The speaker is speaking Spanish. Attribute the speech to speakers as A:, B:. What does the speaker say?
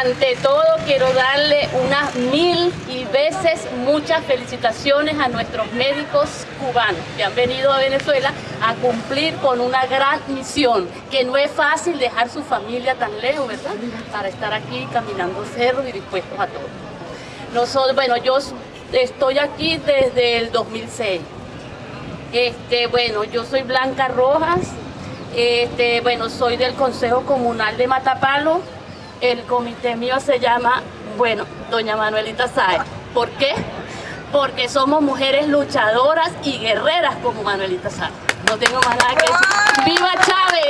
A: ante todo quiero darle unas mil y veces muchas felicitaciones a nuestros médicos cubanos que han venido a Venezuela a cumplir con una gran misión, que no es fácil dejar su familia tan lejos, ¿verdad? Para estar aquí caminando cerros y dispuestos a todo. Nosotros, bueno, yo estoy aquí desde el 2006. Este, bueno, yo soy Blanca Rojas, este, bueno, soy del Consejo Comunal de Matapalo, el comité mío se llama, bueno, doña Manuelita Sáez. ¿Por qué? Porque somos mujeres luchadoras y guerreras como Manuelita Sáez. No tengo más nada que decir. ¡Viva Chávez!